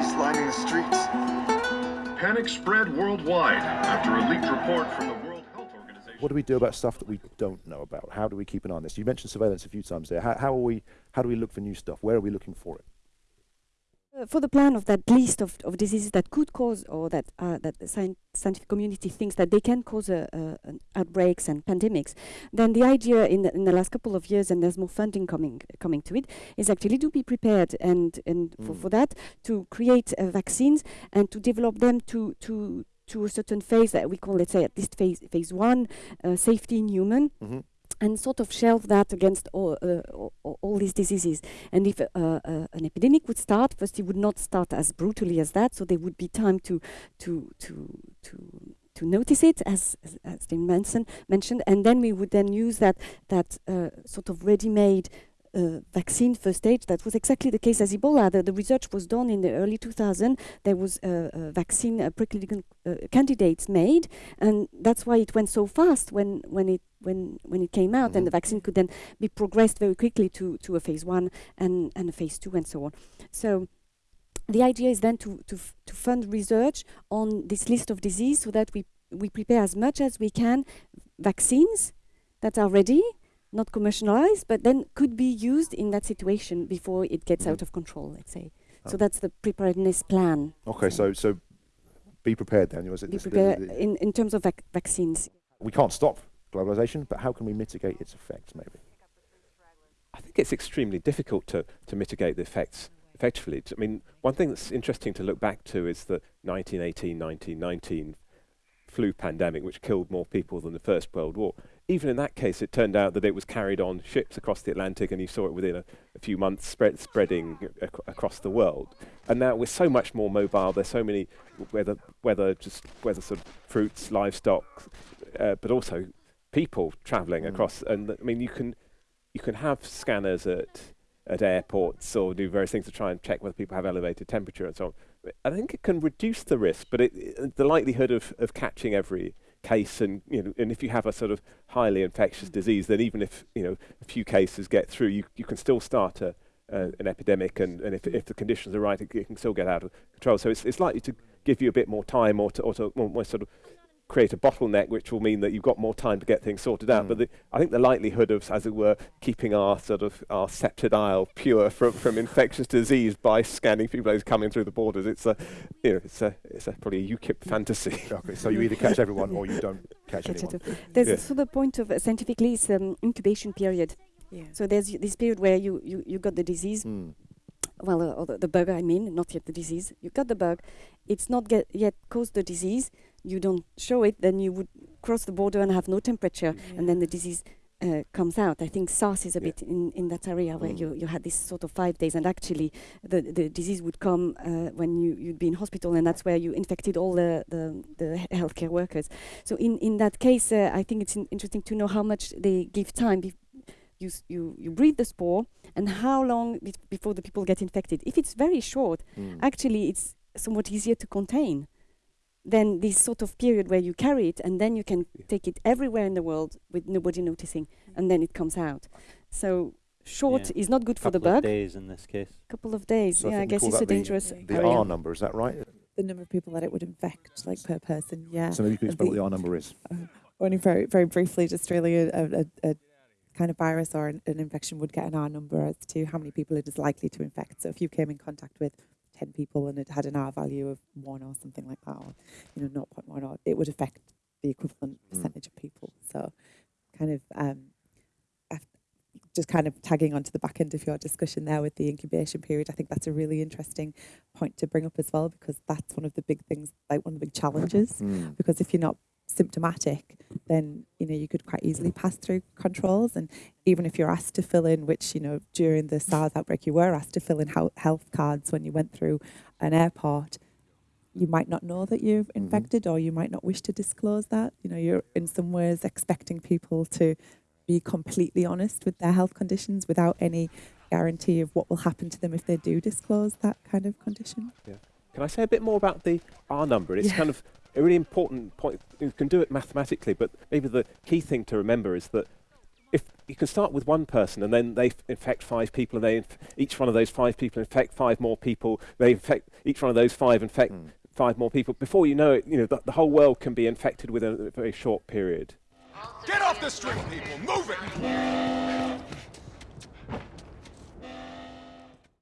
bodies lining the streets. Panic spread worldwide after a leaked report from the World Health Organization. What do we do about stuff that we don't know about? How do we keep an eye on this? You mentioned surveillance a few times there. How, how are we? How do we look for new stuff? Where are we looking for it? For the plan of that list of, of diseases that could cause or that uh, that the scientific community thinks that they can cause uh, uh, an outbreaks and pandemics, then the idea in the, in the last couple of years, and there's more funding coming coming to it, is actually to be prepared and and for, Mm. for that to create uh, vaccines and to develop them to to to a certain phase that we call, let's say, at least phase phase one, uh, safety in human, Mhm. And sort of shelve that against all, uh, all, these diseases. And if uh, uh, an epidemic would start, first it would not start as brutally as that, so there would be time to to to to to notice it, as as, as mentioned, mentioned, and then we would then use that that uh, sort of ready-made. Uh, vaccine first stage. That was exactly the case as Ebola. The, the research was done in the early 2000. There was a, a vaccine uh, preclinical uh, candidates made, and that's why it went so fast when when it when when it came out, and the Mhm. vaccine could then be progressed very quickly to to a phase one and and a phase two and so on. So the idea is then to to to fund research on this list of disease so that we we prepare as much as we can vaccines that are ready not commercialized but then could be used in that situation before it gets Mhm. out of control let's say so Oh. that's the preparedness plan Okay, so so be prepared then. Was it be this- the- prepared the- in, in terms of vac- vaccines we can't stop globalization, but how can we mitigate its effects? Maybe. I think it's extremely difficult to, to mitigate the effects effectively. I mean, one thing that's interesting to look back to is the 1918 1919 flu pandemic, which killed more people than the First World War. Even in that case, it turned out that it was carried on ships across the Atlantic, and you saw it within a, a few months spread, spreading ac- across the world. And now we're so much more mobile. There's so many, whether whether just whether sort of fruits, livestock, uh, but also people travelling Mm. across. And I mean, you can you can have scanners at at airports or do various things to try and check whether people have elevated temperature and so on. I think it can reduce the risk, but it, it- the likelihood of, of catching every case and you know and if you have a sort of highly infectious disease, then even if you know a few cases get through, you you can still start a uh, an epidemic, and, and if, if the conditions are right, it, it can still get out of control. So it's, it's likely to give you a bit more time, or to, or to more, more sort of create a bottleneck, which will mean that you've got more time to get things sorted out. Mm. But the, I think the likelihood of, as it were, keeping our sort of our sceptred isle pure from, from infectious disease by scanning people who's coming through the borders, it's a you know it's a it's a probably a UKIP fantasy. Okay, so you either catch everyone or you don't catch Catch anyone. it. There's Yeah. also the point of uh, scientifically it's um, incubation period. Yeah. So there's y- this period where you, you, you got the disease, Mm. Well, uh, the, the bug, I mean, not yet the disease. You got the bug, it's not get yet caused the disease. You don't show it, then you would cross the border and have no temperature, and then the disease uh, comes out. I think SARS is a Yeah. bit in, in that area where Mm. you, you had this sort of five days, and actually the, the disease would come uh, when you, you'd be in hospital, and that's where you infected all the, the, the healthcare workers. So in, in that case, uh, I think it's in interesting to know how much they give time. Bef- you, s- you, you breed the spore, and how long bef- before the people get infected. If it's very short, Mm. actually it's somewhat easier to contain than this sort of period where you carry it and then you can Yeah. take it everywhere in the world with nobody noticing and then it comes out. So short Yeah. is not good for the Couple of bug. days in this case. Couple of days. So yeah, I think we guess it's a dangerous The area. R number, is that right? The number of people that it would infect, like per person, yeah. So maybe you can And explain what the- the R number is. Only very, very briefly, just really a, a, a, a kind of virus or an, an infection would get an R number as to how many people it is likely to infect. So if you came in contact with 10 people and it had an R value of 1 or something like that, or, you know, 0.1, or it would affect the equivalent Mm. percentage of people. So kind of um, just kind of tagging onto the back end of your discussion there with the incubation period, I think that's a really interesting point to bring up as well because that's one of the big things, like one of the big challenges Mm. because if you're not symptomatic, then you know you could quite easily pass through controls. And even if you're asked to fill in, which you know during the SARS outbreak you were asked to fill in health cards when you went through an airport, you might not know that you're mm-hmm. infected, or you might not wish to disclose that. You know, you're in some ways expecting people to be completely honest with their health conditions without any guarantee of what will happen to them if they do disclose that kind of condition. Yeah. Can I say a bit more about the R number? It's Yeah. kind of a really important point. You can do it mathematically, but maybe the key thing to remember is that if you can start with one person and then they f- infect five people, and they inf- each one of those five people infect five more people. They infect each one of those five infect Mm. five more people. Before you know it, you know the, the whole world can be infected within a very short period. Get off the street, people! Move it!